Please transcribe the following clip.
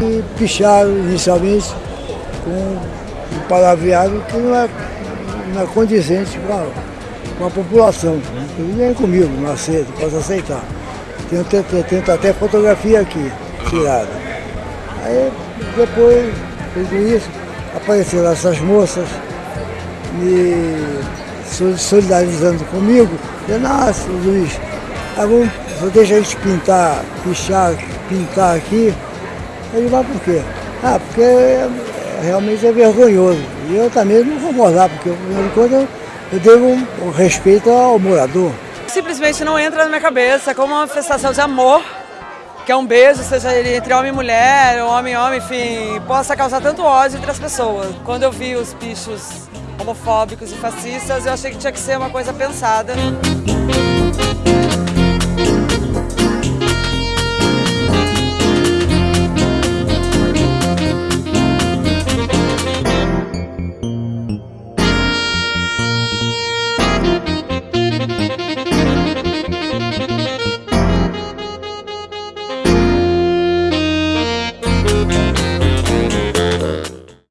E picharam inicialmente com um palavreado que não é, não é condizente com a, população. E nem comigo, não aceito, posso aceitar. Tenho, tenho, tenho até fotografia aqui, tirada. Aí depois, tudo isso, apareceram essas moças me solidarizando comigo. Eu, nossa, Luiz, tá bom, deixa a gente pintar, pichar, pintar aqui. Ele vai por quê? Ah, porque realmente é vergonhoso. E eu também não vou morar, porque afinal de contas eu devo um, respeito ao morador. Simplesmente não entra na minha cabeça como uma manifestação de amor, que é um beijo, seja ele entre homem e mulher, ou homem e homem, enfim, possa causar tanto ódio entre as pessoas. Quando eu vi os bichos homofóbicos e fascistas, eu achei que tinha que ser uma coisa pensada.